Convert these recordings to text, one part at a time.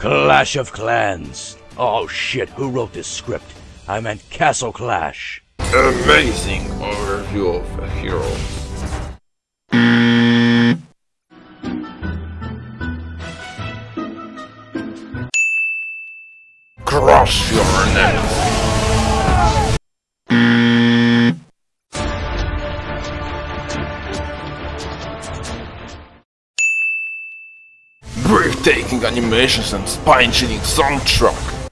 Clash of Clans. Oh shit, who wrote this script? I meant Castle Clash. Amazing overview of heroes. Crush your neck. Breathtaking animations and spine-chilling soundtrack.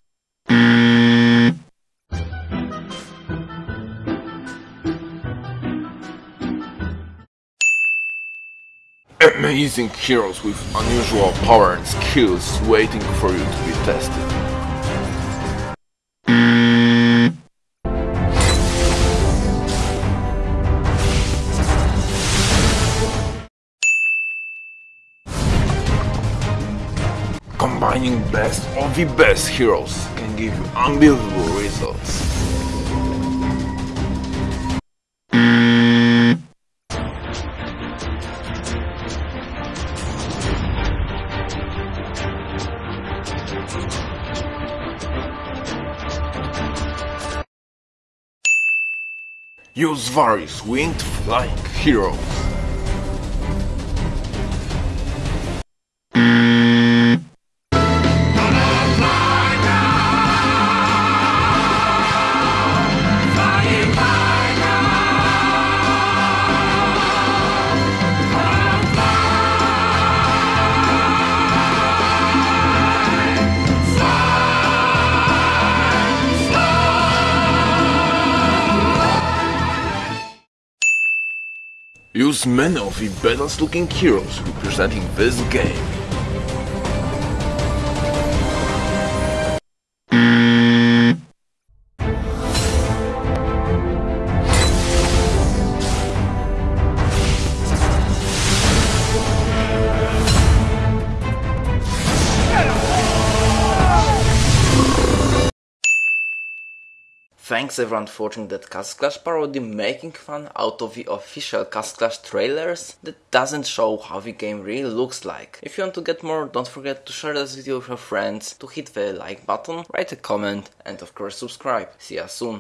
Amazing heroes with unusual power and skills waiting for you to be tested. Combining best of the best heroes can give you unbelievable results. Use various winged flying heroes. Use many of the best looking heroes representing this game. Thanks everyone for watching that Castle Clash parody making fun out of the official Castle Clash trailers that doesn't show how the game really looks like. If you want to get more, don't forget to share this video with your friends, to hit the like button, write a comment and of course subscribe. See ya soon.